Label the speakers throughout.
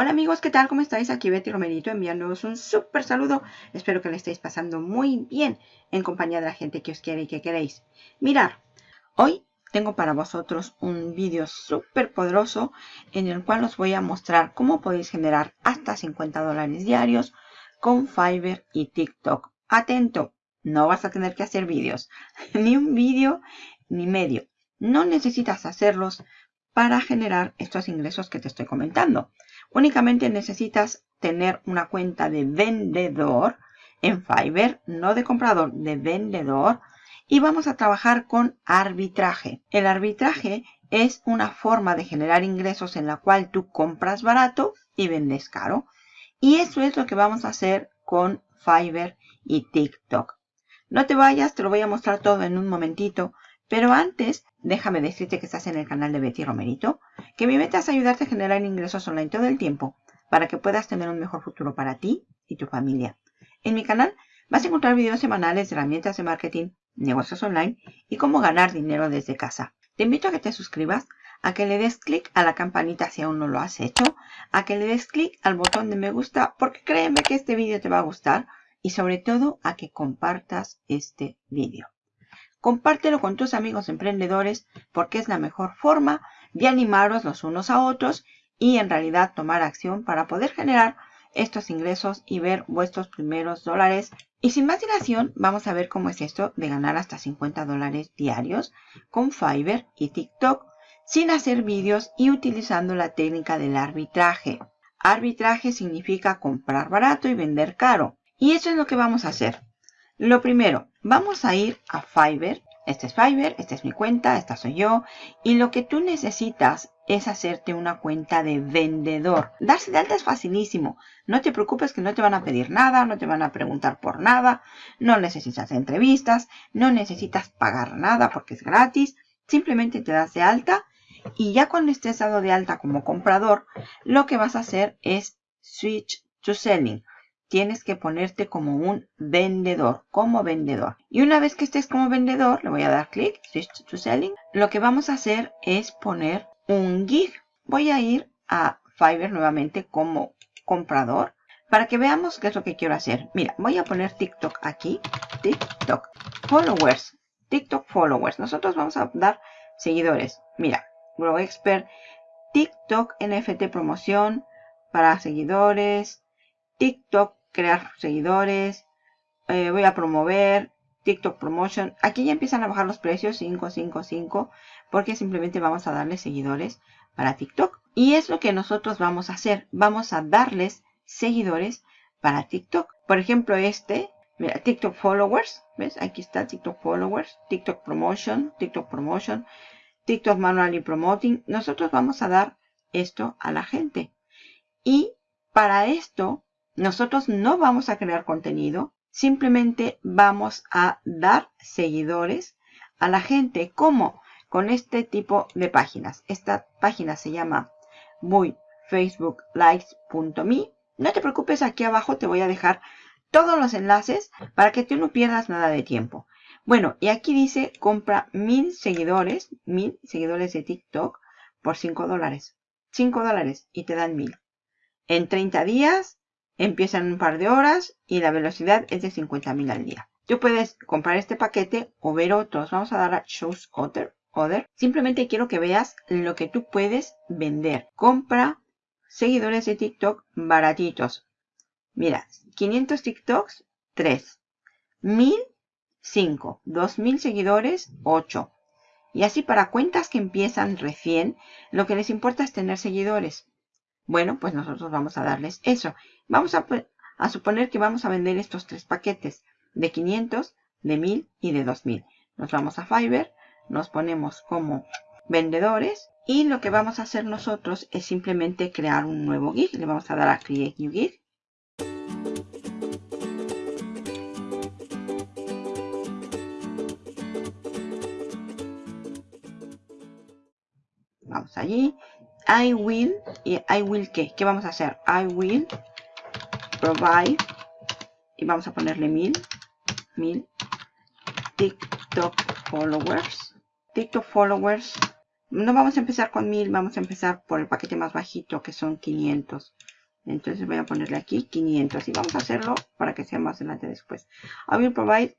Speaker 1: Hola amigos, ¿qué tal? ¿Cómo estáis? Aquí Betty Romerito enviándoos un súper saludo. Espero que le estéis pasando muy bien en compañía de la gente que os quiere y que queréis. Mirar, hoy tengo para vosotros un vídeo súper poderoso en el cual os voy a mostrar cómo podéis generar hasta 50 dólares diarios con Fiverr y TikTok. Atento, no vas a tener que hacer vídeos, ni un vídeo ni medio. No necesitas hacerlos para generar estos ingresos que te estoy comentando. Únicamente necesitas tener una cuenta de vendedor en Fiverr, no de comprador, de vendedor. Y vamos a trabajar con arbitraje. El arbitraje es una forma de generar ingresos en la cual tú compras barato y vendes caro. Y eso es lo que vamos a hacer con Fiverr y TikTok. No te vayas, te lo voy a mostrar todo en un momentito. Pero antes, déjame decirte que estás en el canal de Betty Romerito, que mi meta es ayudarte a generar ingresos online todo el tiempo para que puedas tener un mejor futuro para ti y tu familia. En mi canal vas a encontrar videos semanales de herramientas de marketing, negocios online y cómo ganar dinero desde casa. Te invito a que te suscribas, a que le des clic a la campanita si aún no lo has hecho, a que le des clic al botón de me gusta porque créeme que este vídeo te va a gustar y sobre todo a que compartas este vídeo. Compártelo con tus amigos emprendedores porque es la mejor forma de animaros los unos a otros y en realidad tomar acción para poder generar estos ingresos y ver vuestros primeros dólares. Y sin más dilación, vamos a ver cómo es esto de ganar hasta 50 dólares diarios con Fiverr y TikTok sin hacer vídeos y utilizando la técnica del arbitraje. Arbitraje significa comprar barato y vender caro. Y eso es lo que vamos a hacer. Lo primero, vamos a ir a Fiverr. Este es Fiverr, esta es mi cuenta, esta soy yo. Y lo que tú necesitas es hacerte una cuenta de vendedor. Darse de alta es facilísimo. No te preocupes que no te van a pedir nada, no te van a preguntar por nada. No necesitas entrevistas, no necesitas pagar nada porque es gratis. Simplemente te das de alta y ya cuando estés dado de alta como comprador, lo que vas a hacer es switch to selling tienes que ponerte como un vendedor, como vendedor. Y una vez que estés como vendedor, le voy a dar clic, Switch to Selling. Lo que vamos a hacer es poner un gig. Voy a ir a Fiverr nuevamente como comprador para que veamos qué es lo que quiero hacer. Mira, voy a poner TikTok aquí. TikTok. Followers. TikTok followers. Nosotros vamos a dar seguidores. Mira, Grow Expert. TikTok NFT promoción para seguidores. TikTok crear seguidores, eh, voy a promover, TikTok Promotion. Aquí ya empiezan a bajar los precios, 5, 5, 5, porque simplemente vamos a darle seguidores para TikTok. Y es lo que nosotros vamos a hacer. Vamos a darles seguidores para TikTok. Por ejemplo, este, mira, TikTok Followers. ¿Ves? Aquí está TikTok Followers, TikTok Promotion, TikTok Promotion, TikTok Manually Promoting. Nosotros vamos a dar esto a la gente. Y para esto nosotros no vamos a crear contenido, simplemente vamos a dar seguidores a la gente. ¿Cómo? Con este tipo de páginas. Esta página se llama facebooklikes.me. No te preocupes, aquí abajo te voy a dejar todos los enlaces para que tú no pierdas nada de tiempo. Bueno, y aquí dice compra mil seguidores, mil seguidores de TikTok por 5 dólares. 5 dólares y te dan mil. En 30 días Empieza en un par de horas y la velocidad es de 50.000 al día. Tú puedes comprar este paquete o ver otros. Vamos a dar a Choose Other. Other. Simplemente quiero que veas lo que tú puedes vender. Compra seguidores de TikTok baratitos. Mira, 500 TikToks, 3. 1000, 5. 2000 seguidores, 8. Y así para cuentas que empiezan recién, lo que les importa es tener seguidores. Bueno, pues nosotros vamos a darles eso. Vamos a, suponer que vamos a vender estos tres paquetes de 500, de 1000 y de 2000. Nos vamos a Fiverr, nos ponemos como vendedores y lo que vamos a hacer nosotros es simplemente crear un nuevo gig. Le vamos a dar a Create New Gig. Vamos allí I will y I will qué. ¿Qué vamos a hacer? I will provide y vamos a ponerle mil, mil TikTok followers. TikTok followers No vamos a empezar con 1000, vamos a empezar por el paquete más bajito que son 500. Entonces voy a ponerle aquí 500 y vamos a hacerlo para que sea más adelante después. I will provide,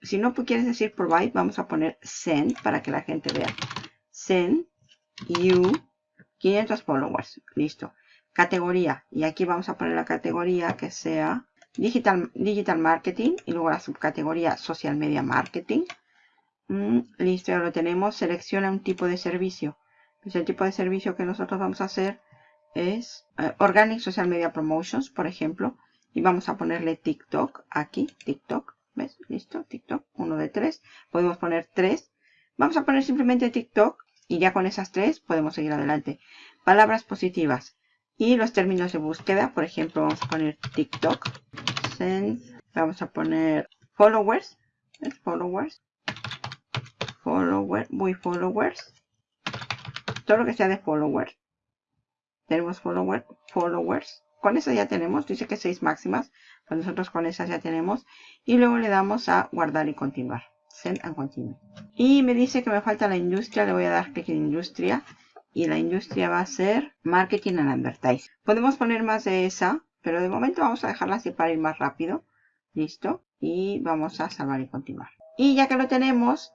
Speaker 1: si no quieres decir provide, vamos a poner send para que la gente vea. Send you 500 followers. Listo. Categoría. Y aquí vamos a poner la categoría que sea digital, digital marketing y luego la subcategoría social media marketing. Mm, listo, ya lo tenemos. Selecciona un tipo de servicio. Pues el tipo de servicio que nosotros vamos a hacer es eh, Organic Social Media Promotions, por ejemplo. Y vamos a ponerle TikTok aquí, TikTok. ¿Ves? Listo, TikTok, uno de tres. Podemos poner tres. Vamos a poner simplemente TikTok y ya con esas tres podemos seguir adelante. Palabras positivas y los términos de búsqueda. Por ejemplo, vamos a poner TikTok. vamos a poner followers. ¿Ves? Followers. Followers. Muy followers. Todo lo que sea de followers tenemos follower, followers. Con eso ya tenemos, dice que 6 máximas. Pues nosotros con esas ya tenemos. Y luego le damos a guardar y continuar. And continue. Y me dice que me falta la industria. Le voy a dar clic en industria. Y la industria va a ser marketing and advertising. Podemos poner más de esa. Pero de momento vamos a dejarla así para ir más rápido. Listo. Y vamos a salvar y continuar. Y ya que lo tenemos,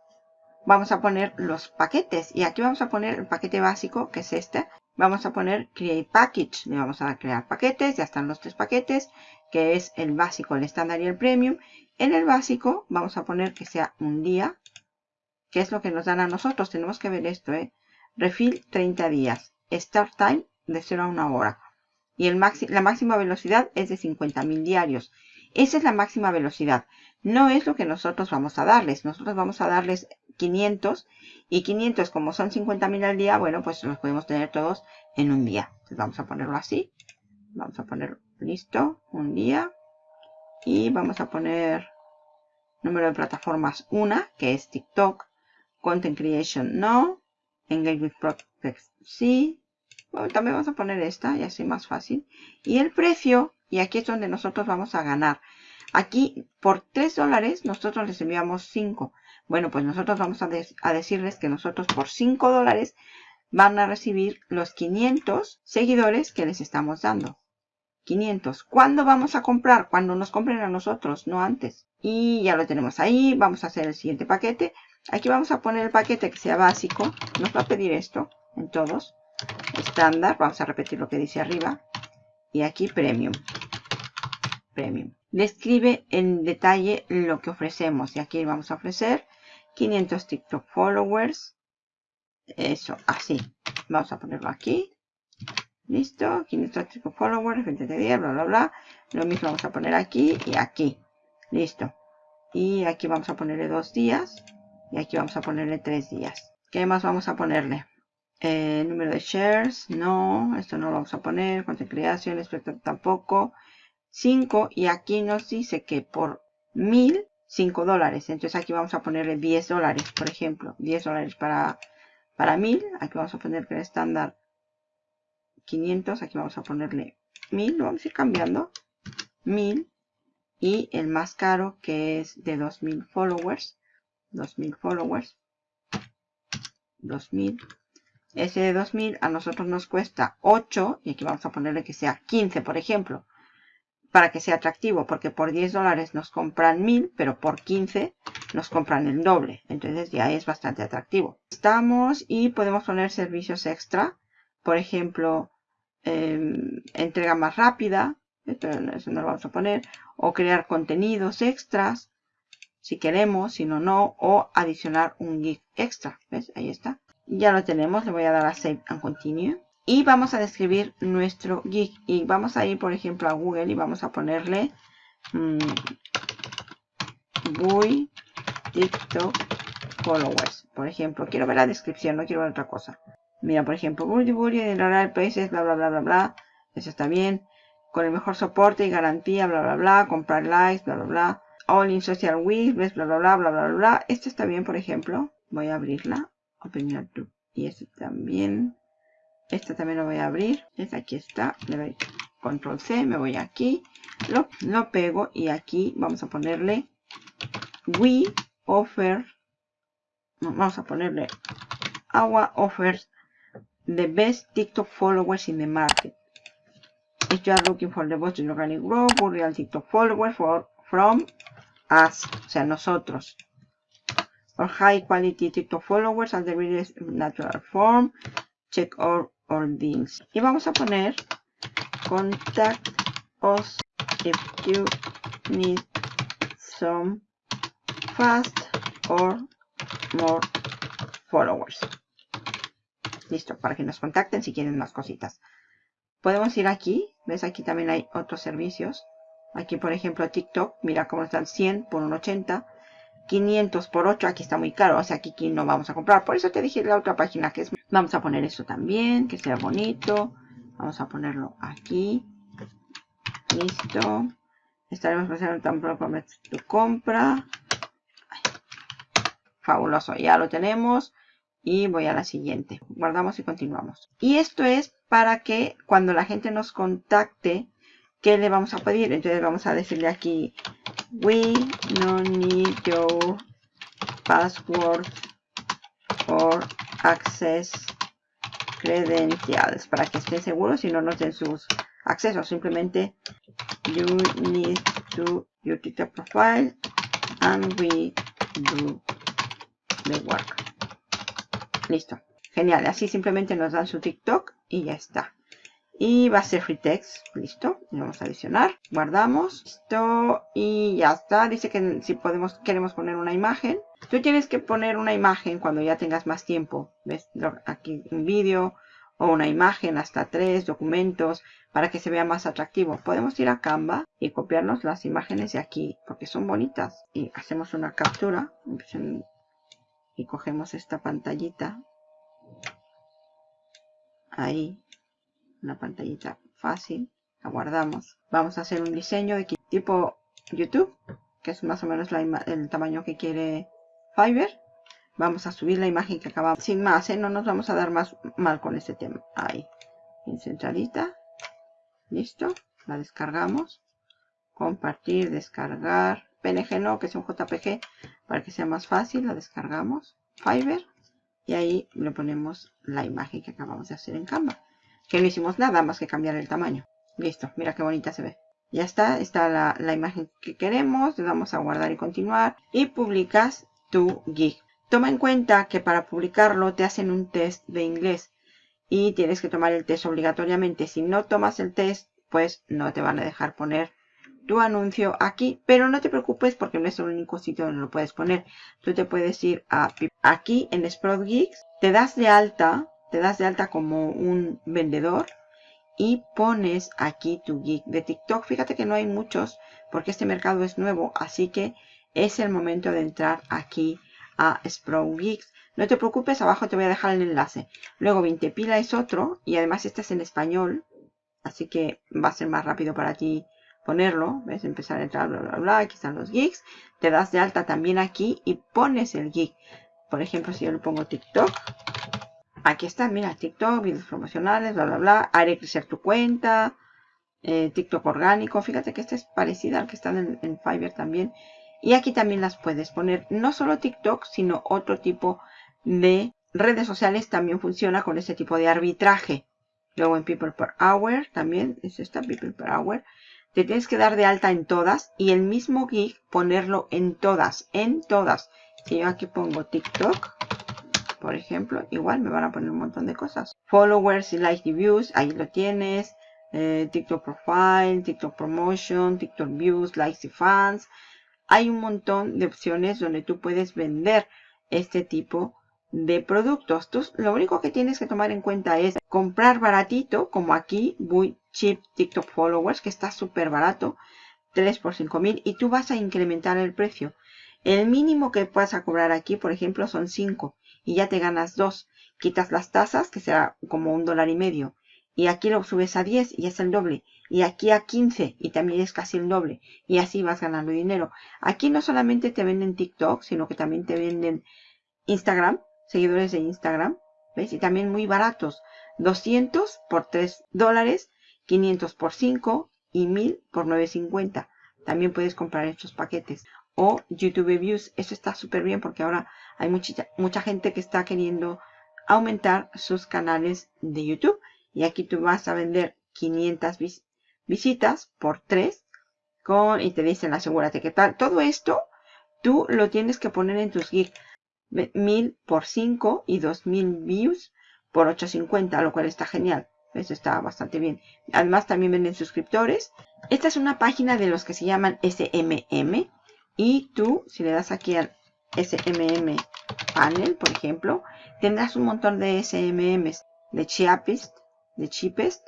Speaker 1: vamos a poner los paquetes. Y aquí vamos a poner el paquete básico, que es este vamos a poner Create Package. Le vamos a crear paquetes. Ya están los tres paquetes, que es el básico, el estándar y el premium. En el básico vamos a poner que sea un día, que es lo que nos dan a nosotros. Tenemos que ver esto, ¿eh? Refill 30 días. Start time de 0 a 1 hora. Y el la máxima velocidad es de 50.000 diarios. Esa es la máxima velocidad. No es lo que nosotros vamos a darles. Nosotros vamos a darles 500 y 500 como son 50.000 al día, bueno, pues los podemos tener todos en un día. Vamos a ponerlo así. Vamos a poner listo, un día. Y vamos a poner número de plataformas 1, que es TikTok. Content Creation no. Engage with Prospects sí. Bueno, también vamos a poner esta y así más fácil. Y el precio, y aquí es donde nosotros vamos a ganar. Aquí por 3 dólares nosotros les enviamos 5. Bueno, pues nosotros vamos a, decirles que nosotros por 5 dólares van a recibir los 500 seguidores que les estamos dando. 500. ¿Cuándo vamos a comprar? Cuando nos compren a nosotros, no antes. Y ya lo tenemos ahí. Vamos a hacer el siguiente paquete. Aquí vamos a poner el paquete que sea básico. Nos va a pedir esto en todos. Estándar. Vamos a repetir lo que dice arriba. Y aquí premium. Premium. Describe en detalle lo que ofrecemos. Y aquí vamos a ofrecer 500 TikTok followers. Eso, así. Vamos a ponerlo aquí. Listo. 500 TikTok followers, 20 de día, bla, bla, bla. Lo mismo vamos a poner aquí y aquí. Listo. Y aquí vamos a ponerle dos días. Y aquí vamos a ponerle tres días. ¿Qué más vamos a ponerle? Eh, número de shares, no, esto no lo vamos a poner, cuánto creación, tampoco, 5 y aquí nos dice que por 1000 5 dólares. Entonces aquí vamos a ponerle 10 dólares, por ejemplo. 10 dólares para, para 1000. Aquí vamos a poner que el estándar 500. Aquí vamos a ponerle 1000. Lo vamos a ir cambiando. 1000. Y el más caro que es de 2000 followers. 2000 followers. 2000. Ese de 2000 a nosotros nos cuesta 8. Y aquí vamos a ponerle que sea 15, por ejemplo para que sea atractivo, porque por 10 dólares nos compran 1000, pero por 15 nos compran el doble. Entonces ya es bastante atractivo. Estamos y podemos poner servicios extra. Por ejemplo, em, entrega más rápida. eso no lo vamos a poner. O crear contenidos extras. Si queremos, si no, no. O adicionar un gig extra. ¿Ves? Ahí está. Ya lo tenemos. Le voy a dar a Save and Continue y vamos a describir nuestro gig y vamos a ir por ejemplo a Google y vamos a ponerle mmm, TikTok followers. Por ejemplo quiero ver la descripción no quiero ver otra cosa. Mira por ejemplo Buri Buri el países bla bla bla bla bla. Eso está bien. Con el mejor soporte y garantía bla bla bla. Comprar likes bla bla bla. All in social week bla bla bla bla bla bla. Esto está bien por ejemplo. Voy a abrirla. Open y esto también esta también lo voy a abrir. aquí está. Le doy control C. Me voy aquí. Lo, lo pego. Y aquí vamos a ponerle We offer. vamos a ponerle AWA offers the best TikTok followers in the market. If you are looking for the best organic growth, real TikTok followers for, from us, o sea, nosotros. Or high quality TikTok followers at the really natural form. Check our links. Y vamos a poner contact us if you need some fast or more followers. Listo, para que nos contacten si quieren más cositas. Podemos ir aquí, ves aquí también hay otros servicios. Aquí por ejemplo TikTok, mira cómo están 100 por un 80. 500 por 8, aquí está muy caro, o sea, aquí, aquí no vamos a comprar. Por eso te dije la otra página que es... Vamos a poner esto también, que sea bonito. Vamos a ponerlo aquí. Listo. Estaremos pasando tan pronto tu compra. Fabuloso, ya lo tenemos. Y voy a la siguiente. Guardamos y continuamos. Y esto es para que cuando la gente nos contacte, ¿qué le vamos a pedir? Entonces vamos a decirle aquí, we no need your password or access credentials para que estén seguros y no nos den sus accesos. Simplemente you need to your TikTok profile and we do the work. Listo. Genial. Así simplemente nos dan su TikTok y ya está. Y va a ser free text. Listo. Y vamos a adicionar. Guardamos. Listo. Y ya está. Dice que si podemos, queremos poner una imagen. Tú tienes que poner una imagen cuando ya tengas más tiempo. ¿Ves? Aquí un vídeo o una imagen hasta tres documentos para que se vea más atractivo. Podemos ir a Canva y copiarnos las imágenes de aquí porque son bonitas. Y hacemos una captura y cogemos esta pantallita. Ahí, una pantallita fácil. La guardamos. Vamos a hacer un diseño de tipo YouTube, que es más o menos el tamaño que quiere Fiverr. Vamos a subir la imagen que acabamos. Sin más, ¿eh? no nos vamos a dar más mal con este tema. Ahí. En centralita. Listo. La descargamos. Compartir, descargar. PNG no, que es un JPG. Para que sea más fácil, la descargamos. Fiverr. Y ahí le ponemos la imagen que acabamos de hacer en Canva. Que no hicimos nada más que cambiar el tamaño. Listo. Mira qué bonita se ve. Ya está. Está la, la imagen que queremos. Le damos a guardar y continuar. Y publicas tu gig. Toma en cuenta que para publicarlo te hacen un test de inglés y tienes que tomar el test obligatoriamente. Si no tomas el test, pues no te van a dejar poner tu anuncio aquí. Pero no te preocupes porque no es el único sitio donde lo puedes poner. Tú te puedes ir a aquí en Sprout te das de alta, te das de alta como un vendedor y pones aquí tu geek de TikTok. Fíjate que no hay muchos porque este mercado es nuevo, así que es el momento de entrar aquí a Sprout Geeks. No te preocupes, abajo te voy a dejar el enlace. Luego Vintepila es otro y además este es en español. Así que va a ser más rápido para ti ponerlo. Ves, empezar a entrar, bla, bla, bla. Aquí están los geeks. Te das de alta también aquí y pones el geek. Por ejemplo, si yo le pongo TikTok. Aquí está, mira, TikTok, videos promocionales, bla, bla, bla. Haré crecer tu cuenta. Eh, TikTok orgánico. Fíjate que este es parecido al que está en Fiverr también. Y aquí también las puedes poner, no solo TikTok, sino otro tipo de redes sociales también funciona con este tipo de arbitraje. Luego en People Per Hour también es esta People Per Hour. Te tienes que dar de alta en todas y el mismo gig ponerlo en todas, en todas. Si yo aquí pongo TikTok, por ejemplo, igual me van a poner un montón de cosas. Followers y likes y views, ahí lo tienes. Eh, TikTok Profile, TikTok Promotion, TikTok Views, likes y fans hay un montón de opciones donde tú puedes vender este tipo de productos. Tú, lo único que tienes que tomar en cuenta es comprar baratito, como aquí, muy cheap TikTok followers, que está súper barato, 3 por 5 mil, y tú vas a incrementar el precio. El mínimo que puedas a cobrar aquí, por ejemplo, son 5 y ya te ganas 2. Quitas las tasas, que será como un dólar y medio, y aquí lo subes a 10 y es el doble y aquí a 15 y también es casi el doble y así vas ganando dinero. Aquí no solamente te venden TikTok, sino que también te venden Instagram, seguidores de Instagram, ¿ves? Y también muy baratos, 200 por 3 dólares, 500 por 5 y 1000 por 9.50. También puedes comprar estos paquetes. O YouTube Views, eso está súper bien porque ahora hay mucha, mucha gente que está queriendo aumentar sus canales de YouTube. Y aquí tú vas a vender 500 visitas por 3 con, y te dicen asegúrate que tal. Todo esto tú lo tienes que poner en tus gigs. 1000 por 5 y 2000 views por 850, lo cual está genial. Eso está bastante bien. Además también venden suscriptores. Esta es una página de los que se llaman SMM. Y tú, si le das aquí al SMM panel, por ejemplo, tendrás un montón de SMMs de cheapest, de cheapest.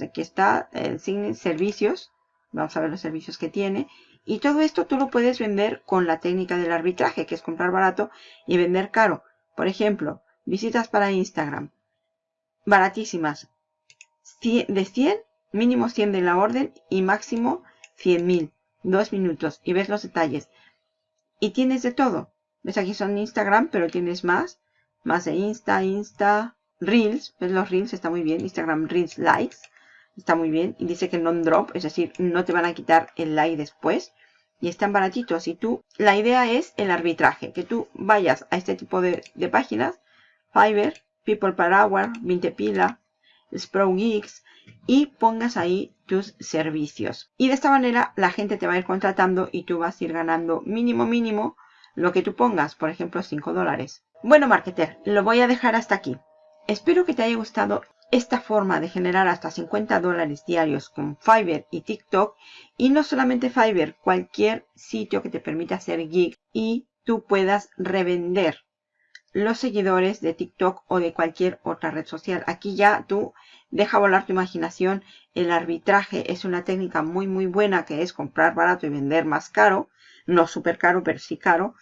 Speaker 1: Aquí está el signo servicios. Vamos a ver los servicios que tiene. Y todo esto tú lo puedes vender con la técnica del arbitraje, que es comprar barato y vender caro. Por ejemplo, visitas para Instagram. Baratísimas. De 100, mínimo 100 de la orden y máximo 100.000. Dos minutos y ves los detalles. Y tienes de todo. Ves aquí son Instagram, pero tienes más. Más de Insta, Insta, Reels. Ves los Reels, está muy bien. Instagram Reels Likes. Está muy bien. Y dice que non-drop, es decir, no te van a quitar el like después. Y están baratitos. Y tú, la idea es el arbitraje. Que tú vayas a este tipo de, páginas. Fiverr, People Per Hour, 20 Pila, Sprout Geeks. Y pongas ahí tus servicios. Y de esta manera la gente te va a ir contratando y tú vas a ir ganando mínimo mínimo lo que tú pongas. Por ejemplo, 5 dólares. Bueno, marketer, lo voy a dejar hasta aquí. Espero que te haya gustado esta forma de generar hasta 50 dólares diarios con Fiverr y TikTok y no solamente Fiverr, cualquier sitio que te permita hacer gig y tú puedas revender los seguidores de TikTok o de cualquier otra red social. Aquí ya tú deja volar tu imaginación. El arbitraje es una técnica muy muy buena que es comprar barato y vender más caro. No súper caro, pero sí caro.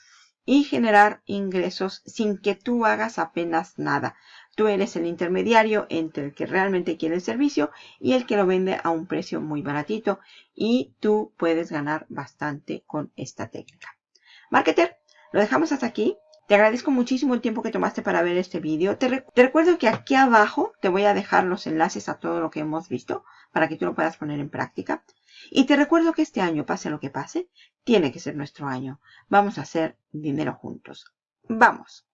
Speaker 1: Y generar ingresos sin que tú hagas apenas nada. Tú eres el intermediario entre el que realmente quiere el servicio y el que lo vende a un precio muy baratito y tú puedes ganar bastante con esta técnica. Marketer, lo dejamos hasta aquí. Te agradezco muchísimo el tiempo que tomaste para ver este vídeo. Te, te, recuerdo que aquí abajo te voy a dejar los enlaces a todo lo que hemos visto para que tú lo puedas poner en práctica. Y te recuerdo que este año, pase lo que pase, tiene que ser nuestro año. Vamos a hacer dinero juntos. ¡Vamos!